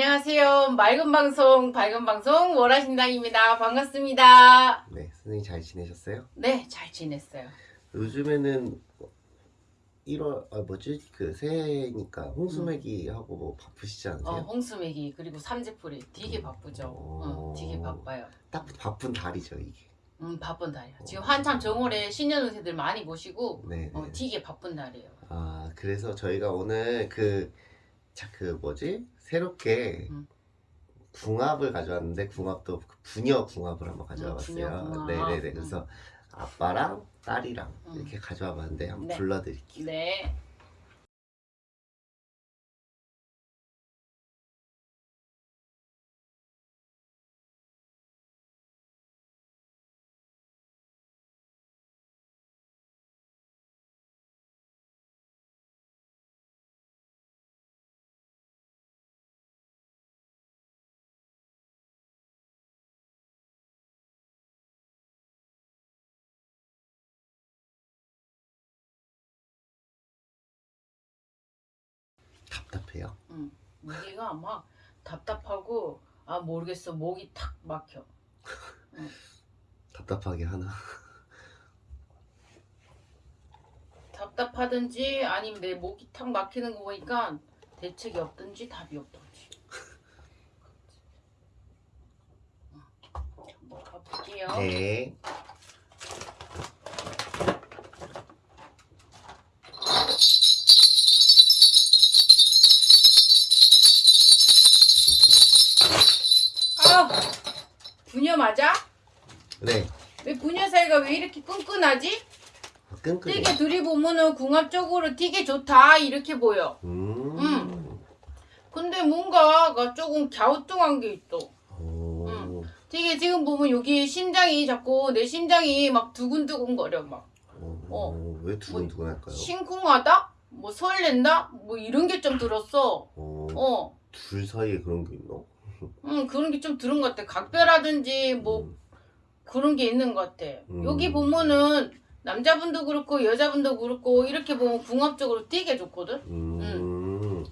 안녕하세요. 맑은 방송, 밝은 방송, 월화신당입니다. 반갑습니다. 네, 선생님 잘 지내셨어요? 네, 잘 지냈어요. 요즘에는 1월 아 뭐지 그 새해니까 홍수매기 하고 뭐 바쁘시지 않으세요? 어, 홍수매기, 그리고 삼재풀이 되게 바쁘죠. 어, 되게 바빠요. 딱 바쁜 달이죠 이게. 음, 바쁜 달이야. 지금 한참 정월에 신년 운세들 많이 보시고, 네. 어, 네. 되게 바쁜 달이에요. 아 그래서 저희가 오늘 그, 자, 그 뭐지 새롭게 음. 궁합을 가져왔는데 궁합도 그 부녀 궁합을 한번 음, 가져와봤어요. 네네네. 그래서 아빠랑 딸이랑 음. 이렇게 가져와봤는데 한번 네. 불러드릴게요. 네. 답답해요. 음, 무기가 막 답답하고, 아, 모르겠어. 목이 탁 막혀. 답답하게 하나. 답답하든지 아니면 내 목이 탁 막히는 거 보니까 대책이 없든지 답이 없든지. 한번 가볼게요. 네. 부녀 맞아? 네. 왜 부녀 사이가 왜 이렇게 끈끈하지? 끈끈해. 되게 둘이 보면은 궁합적으로 되게 좋다 이렇게 보여. 음. 음. 근데 뭔가가 조금 갸우뚱한 게 있어. 오. 음. 되게 지금 보면 여기 심장이 자꾸 내 심장이 막 두근두근 거려 막. 어. 어. 왜 두근두근할까요? 심쿵하다? 뭐 설렌다? 뭐 이런 게 좀 들었어. 어. 어. 둘 사이에 그런 게 있나? 음, 그런 게 좀 들은 것 같아. 각별하든지 뭐 음. 그런 게 있는 것 같아. 음. 여기 보면은 남자분도 그렇고 여자분도 그렇고 이렇게 보면 궁합적으로 되게 좋거든? 음.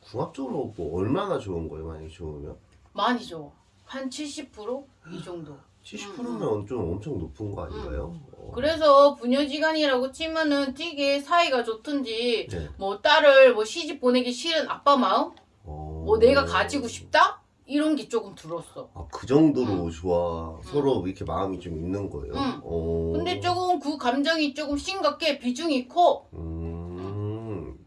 궁합적으로 뭐 얼마나 좋은 거예요? 만약에 좋으면? 많이 좋아. 한 70%? 이 정도. 70%면 좀 엄청 높은 거 아닌가요? 어. 음. 그래서 부녀지간이라고 치면은 되게 사이가 좋든지 네. 뭐 딸을 뭐 시집 보내기 싫은 아빠 마음? 어. 뭐 내가 가지고 싶다? 이런 게 조금 들었어. 아, 그 정도로 음. 좋아. 서로 이렇게 마음이 좀 있는 거예요. 음. 어. 근데 조금 그 감정이 조금 심각해 비중이 커. 음.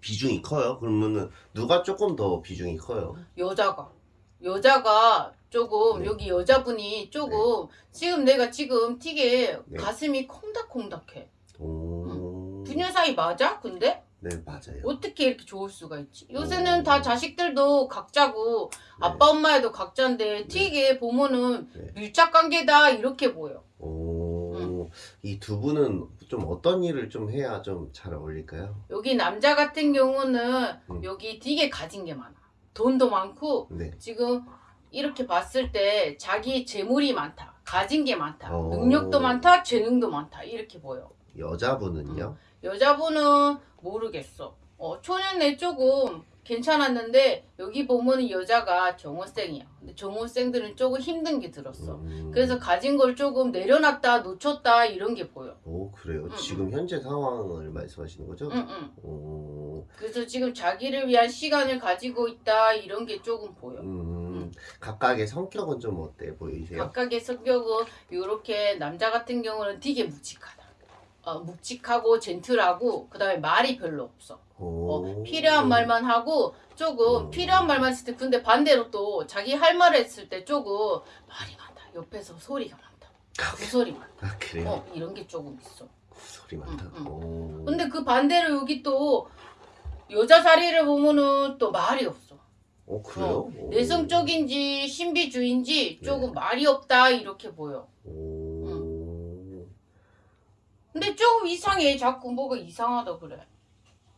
비중이 커요? 그러면은 누가 조금 더 비중이 커요? 여자가 여자가 조금 네. 여기 여자분이 조금 지금 내가 지금 되게 네. 가슴이 콩닥콩닥해. 오. 부녀 사이 맞아? 근데 네, 맞아요. 어떻게 이렇게 좋을 수가 있지? 요새는 오. 다 자식들도 각자고 네. 아빠 엄마애도 각자인데 되게 보면은 네. 밀착 관계다 이렇게 보여. 오. 이두 분은 좀 어떤 일을 좀 해야 좀 잘 어울릴까요? 여기 남자 같은 경우는 음. 여기 되게 가진 게 많아. 돈도 많고 네. 지금 이렇게 봤을 때 자기 재물이 많다. 가진 게 많다. 오. 능력도 많다. 재능도 많다. 이렇게 보여. 여자분은요? 여자분은 모르겠어. 어, 초년에 조금 괜찮았는데 여기 보면은 여자가 정호생이야. 근데 정호생들은 조금 힘든 게 들었어. 음. 그래서 가진 걸 조금 내려놨다 놓쳤다 이런 게 보여. 오, 그래요? 음, 지금 현재 상황을 말씀하시는 거죠? 응, 응. 오. 그래서 지금 자기를 위한 시간을 가지고 있다 이런 게 조금 보여. 음. 각각의 성격은 좀 어때 보이세요? 각각의 성격은 이렇게 남자 같은 경우는 되게 묵직하다. 어, 묵직하고 젠틀하고 그 다음에 말이 별로 없어. 오. 어, 필요한 말만 하고 조금 음. 필요한 말만 했을 때 근데 반대로 또 자기 할 말을 했을 때 조금 말이 많다. 옆에서 소리가 많다. 구소리 많다. 아, 그래요? 어, 이런 게 조금 있어. 소리 많다. 음, 음. 오. 근데 그 반대로 여기 또 여자 자리를 보면은 또 말이 없어. 어, 그래요? 어, 오. 내성적인지 신비주의인지 조금 네. 말이 없다 이렇게 보여. 근데 조금 이상해. 자꾸 뭐가 이상하다 그래.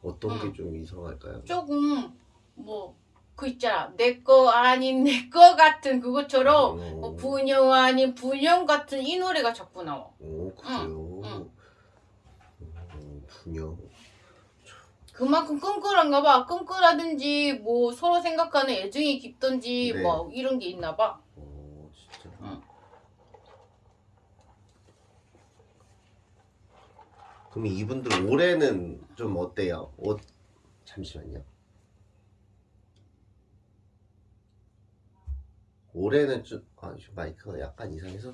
어떤 음. 게좀 이상할까요? 조금 뭐 그 있잖아. 내 거 아닌 내 거 같은 그것처럼 오. 뭐 분영 아닌 분영 같은 이 노래가 자꾸 나와. 오, 그래요? 응. 오, 분영. 그만큼 끈끈한가 봐. 끈끈하든지 뭐 서로 생각하는 애정이 깊든지 네. 뭐 이런 게 있나 봐. 오 진짜. 응. 그럼 이분들 올해는 좀 어때요? 옷 잠시만요. 올해는 좀 아, 좀 마이크가 약간 이상해서.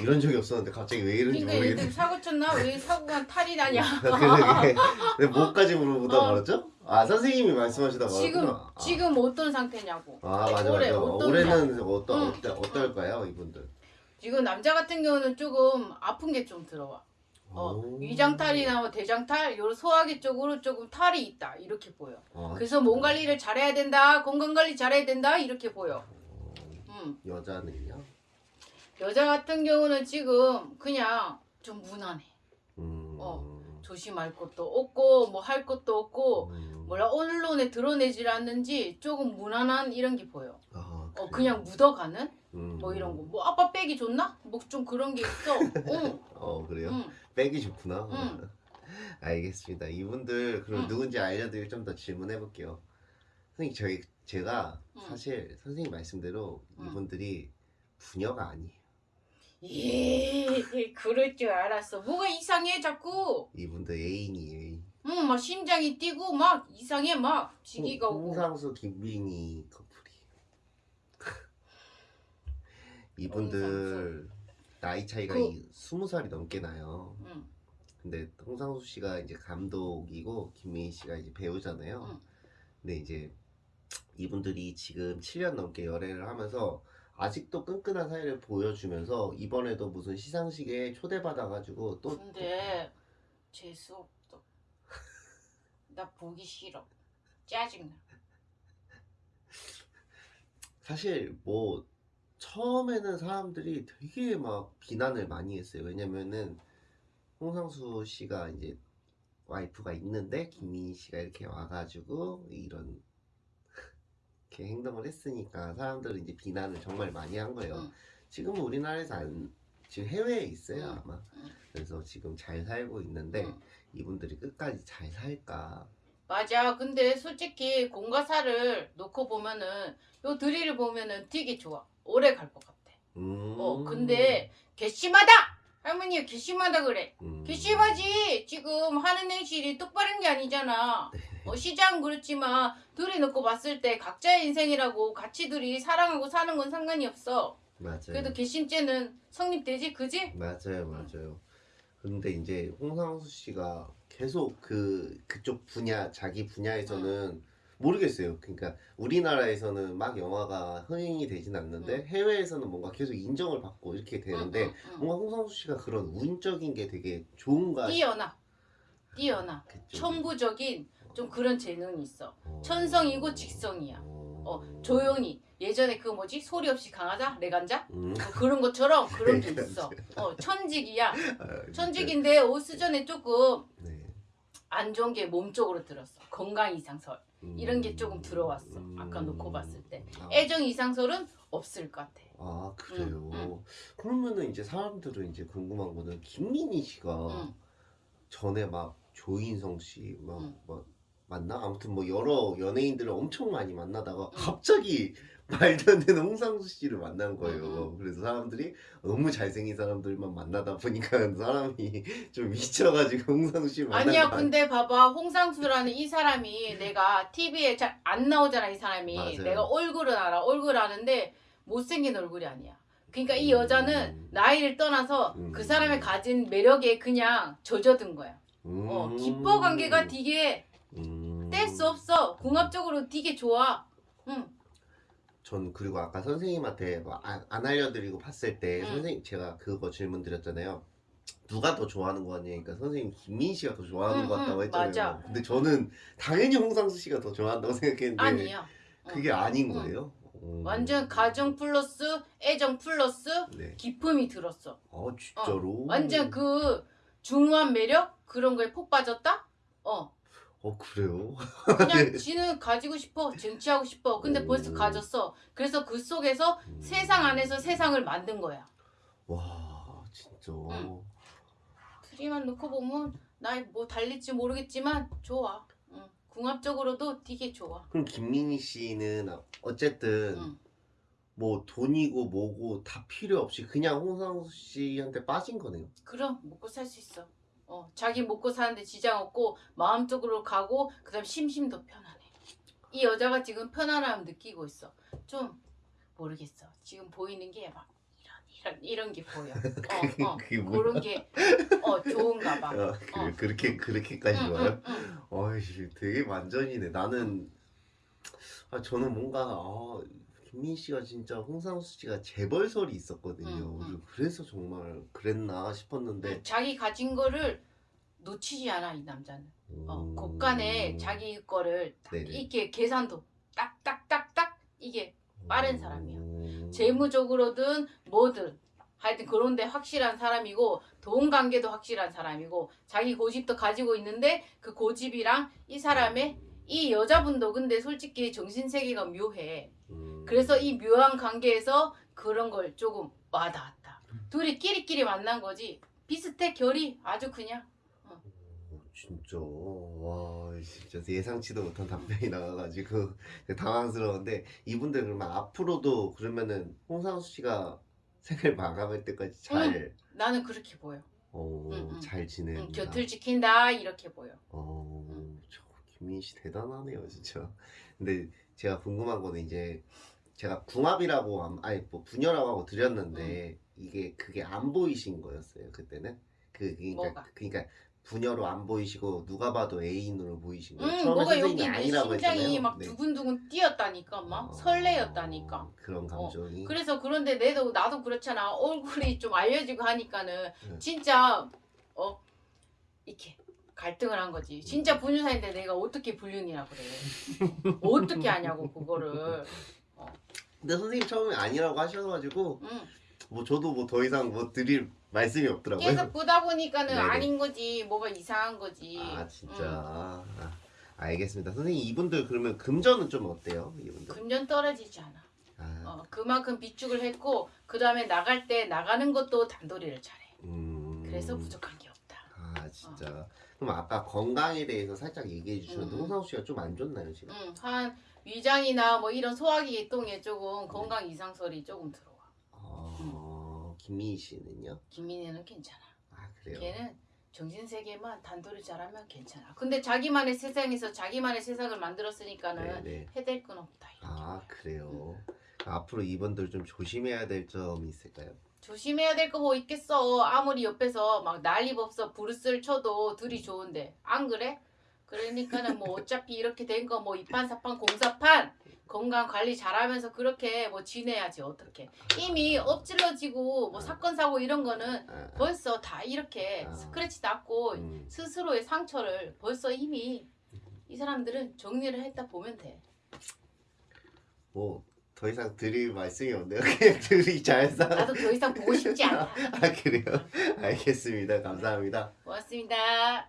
이런 적이 없었는데 갑자기 왜 이런지 그러니까 모르겠네. 사고 쳤나? 왜 사고가 탈이 나냐? 왜 뭐까지 물어보다 어. 말았죠? 아 선생님이 말씀하시다 지금 말았구나. 아. 지금 어떤 상태냐고. 아 맞아 올해 맞아. 어떤 올해는 어떠 응. 어때 어떨까요 이분들? 지금 남자 같은 경우는 조금 아픈 게 좀 들어와. 어, 오. 위장탈이나 뭐 대장탈, 요 소화기 쪽으로 조금 탈이 있다 이렇게 보여. 아, 그래서 몸 관리를 잘해야 된다, 건강 관리 잘해야 된다 이렇게 보여. 어, 음. 여자는요? 여자 같은 경우는 지금 그냥 좀 무난해. 음. 어. 조심할 것도 없고 뭐 할 것도 없고 음. 뭐라 언론에 드러내질 않는지 조금 무난한 이런 게 보여. 아, 어 그래요? 그냥 묻어가는 음. 뭐 이런 거. 뭐 아빠 백이 좋나? 뭐 좀 그런 게 있어. 응, 어 그래요? 응. 백이 좋구나. 응. 알겠습니다. 이분들 그럼 응. 누군지 알려드리고 좀더 질문해 볼게요. 선생님 저희 제가 응. 사실 선생님 말씀대로 응. 이분들이 부녀가 아니에요. 예, 그럴 줄 알았어. 뭐가 이상해 자꾸. 이분들 애인이에요. 애인. 응, 막 심장이 뛰고 막 이상해 막 지기가 홍- 오고. 홍상수 김빈이 커플이. 이분들 나이 차이가 그- 이 스무 살이 넘게 나요. 응, 근데 홍상수 씨가 이제 감독이고 김민희 씨가 이제 배우잖아요. 응. 근데 이제 이분들이 지금 7년 넘게 열애를 하면서 아직도 끈끈한 사이를 보여주면서 이번에도 무슨 시상식에 초대받아가지고 또 근데 재수 없어. 나 보기 싫어. 짜증나. 사실 뭐 처음에는 사람들이 되게 막 비난을 많이 했어요. 왜냐면은 홍상수 씨가 이제 와이프가 있는데 김민희 씨가 이렇게 와가지고 이런 이렇게 행동을 했으니까 사람들은 이제 비난을 정말 많이 한 거예요. 응. 지금은 우리나라에서 안 지금 해외에 있어요 응. 아마. 응. 그래서 지금 잘 살고 있는데 응. 이분들이 끝까지 잘 살까? 맞아. 근데 솔직히 공과 사를 놓고 보면은 요 드릴을 보면은 되게 좋아. 오래 갈 것 같아. 음. 어, 근데 괘씸하다. 할머니가 괘씸하다 그래. 음. 괘씸하지. 지금 하는 행실이 똑바른 게 아니잖아. 네. 어, 시장은 그렇지만 둘이 놓고 봤을 때 각자의 인생이라고 같이 둘이 사랑하고 사는 건 상관이 없어. 맞아요. 그래도 괘씸죄는 성립되지, 그지? 맞아요, 맞아요. 근데 이제 홍상수 씨가 계속 그 그쪽 분야 자기 분야에서는 모르겠어요. 그러니까 우리나라에서는 막 영화가 흥행이 되진 않는데 응. 해외에서는 뭔가 계속 인정을 받고 이렇게 되는데 응. 뭔가 홍상수 씨가 그런 운적인 게 되게 좋은가 뛰어나. 뛰어나. 싶겠죠. 천부적인 좀 그런 재능이 있어. 어. 천성이고 직성이야. 어, 조용히 예전에 그 뭐지 소리 없이 강하자 내간자 음. 뭐 그런 것처럼 그런 게. 있어. 어 천직이야. 아. 천직인데 오수전에 조금 네. 안 좋은 게 몸 쪽으로 들었어. 건강 이상설 이런 게 음. 조금 들어왔어. 아까 놓고 봤을 때. 아. 애정 이상설은 없을 것 같아. 아 그래요. 응, 그러면은 이제 사람들은 이제 궁금한 거는 김민희 씨가 응. 전에 막 조인성 씨막 응. 막 만나 아무튼 뭐 여러 연예인들을 엄청 많이 만나다가 응. 갑자기 말도 안 되는 홍상수 씨를 만난 거예요. 응, 그래서 사람들이 너무 잘생긴 사람들만 만나다 보니까 사람이 좀 미쳐가지고 홍상수 씨를 만난 아니야 거 근데 봐봐 홍상수라는 이 사람이 내가 TV에 잘 안 나오잖아 이 사람이 맞아요. 내가 얼굴은 알아 얼굴 아는데 못생긴 얼굴이 아니야 그러니까 이 음. 여자는 나이를 떠나서 음. 그 사람의 가진 매력에 그냥 젖어든 거야 어, 기뻐 관계가 되게 음. 뗄 수 없어 궁합적으로 되게 좋아 응. 전 그리고 아까 선생님한테 뭐 안, 안 알려드리고 봤을 때 응. 선생님 제가 그거 질문 드렸잖아요. 누가 더 좋아하는 거 같냐니까 선생님 김민 씨가 더 좋아하는 응, 것 같다고 응, 했잖아요. 맞아. 근데 저는 당연히 홍상수 씨가 더 좋아한다고 생각했는데 아니야 어. 그게 아닌 응. 거예요. 음. 완전 가정 플러스 애정 플러스 네. 기품이 들었어 어 진짜로. 완전 그 중후한 매력 그런 거에 폭 빠졌다 어 어 그래요? 그냥 지는 가지고 싶어 쟁취하고 싶어 근데 오. 벌써 가졌어 그래서 그 속에서 음. 세상 안에서 세상을 만든 거야 와 진짜. 응. 트리만 놓고 보면 나 뭐 달릴지 모르겠지만 좋아 응. 궁합적으로도 되게 좋아 그럼 김민희 씨는 어쨌든 응. 뭐 돈이고 뭐고 다 필요 없이 그냥 홍상수 씨한테 빠진 거네요. 그럼 먹고 살 수 있어 어, 자기 먹고 사는데 지장 없고 마음적으로 가고 그 다음 심심도 편안해 이 여자가 지금 편안함 느끼고 있어 좀 모르겠어 지금 보이는 게 막 이런 이런 이런 게 보여 어, 어. 그게 뭐야? 그런 게 어, 좋은가 봐 아, 그, 어. 그렇게 그렇게까지 응, 와요? 응, 응. 어이씨, 되게 완전이네. 나는 아 저는 뭔가 아, 김민 씨가 진짜 홍상수 씨가 재벌설이 있었거든요. 응, 응. 그리고 그래서 정말 그랬나 싶었는데 자기 가진 거를 놓치지 않아 이 남자는 어, 음, 곳간에 자기 거를 딱 네네. 이렇게 계산도 딱딱딱딱 이게 빠른 사람이야. 음, 재무적으로든 뭐든 하여튼 그런데 확실한 사람이고 돈 관계도 확실한 사람이고 자기 고집도 가지고 있는데 그 고집이랑 이 사람의 이 여자분도 근데 솔직히 정신세계가 묘해 음, 그래서 이 묘한 관계에서 그런 걸 조금 와닿았다 둘이 끼리끼리 만난 거지 비슷해 결이 아주 그냥 어, 진짜 와 진짜 예상치도 못한 답변이 나와가지고 당황스러운데 이분들 그러면 앞으로도 그러면은 홍상수 씨가 생을 마감할 때까지 잘 나는 그렇게 보여 어, 응, 응. 잘 응. 곁을 지킨다 이렇게 보여 어, 응. 저 김민 씨 대단하네요, 진짜. 근데 제가 궁금한 거는 이제 제가 궁합이라고 안- 아니 뭐 분열하고 하고 드렸는데 이게 그게 안 보이신 거였어요 그때는. 그 그러니까 뭐가? 그러니까 분열로 안 보이시고 누가 봐도 애인으로 보이신 거예요. 응, 처음에 뭐가 선생님이 아니라고 심장이 했잖아요. 막 네. 두근두근 뛰었다니까 막 어, 설레였다니까 그런 감정이. 그래서 그런데 내도 나도 그렇잖아 얼굴이 좀 알려지고 하니까는 네. 진짜 어 이렇게 갈등을 한 거지 진짜 분유사인데 내가 어떻게 불륜이라 그래 어떻게 하냐고 그거를 근데 선생님 처음에 아니라고 하셔가지고 응. 뭐 저도 뭐 더 이상 뭐 드릴 말씀이 없더라고요. 계속 보다 보니까는 네네. 아닌 거지 뭐가 이상한 거지. 아 진짜. 응. 아, 알겠습니다. 선생님 이분들 그러면 금전은 좀 어때요 이분들? 금전 떨어지지 않아. 아, 어, 그만큼 비축을 했고 그 다음에 나갈 때 나가는 것도 단도리를 잘해. 음, 그래서 부족한 게 없다. 아 진짜. 그럼 아까 건강에 대해서 살짝 얘기해 주셨는데 음. 홍상우 씨가 좀 안 좋나요 지금? 응, 한 위장이나 뭐 이런 소화기 계통에 조금 건강 이상설이 조금 들어와. 아 김민희 씨는요 김민혜는 괜찮아. 아 그래요 걔는 정신 세계만 단도리 잘하면 괜찮아. 근데 자기만의 세상에서 자기만의 세상을 만들었으니까는 네네 해댈 건 없다. 아 그래요 앞으로 이분들 좀 조심해야 될 점이 있을까요 조심해야 될 거 뭐 있겠어. 아무리 옆에서 막 난리법서 부르스를 쳐도 둘이 좋은데 안 그래? 그러니까는 뭐 어차피 이렇게 된 거 뭐 이판 사판 공사판 건강 관리 잘하면서 그렇게 뭐 지내야지 어떻게 이미 엎질러지고 뭐 사건 사고 이런 거는 아, 벌써 다 이렇게 아. 스크래치 났고 음, 스스로의 상처를 벌써 이미 이 사람들은 정리를 했다 보면 돼. 뭐 더 이상 드릴 말씀이 없네요. 그냥 둘이 잘 사. 나도 더 이상 보고 싶지 않아. 아 그래요? 알겠습니다. 감사합니다. 고맙습니다.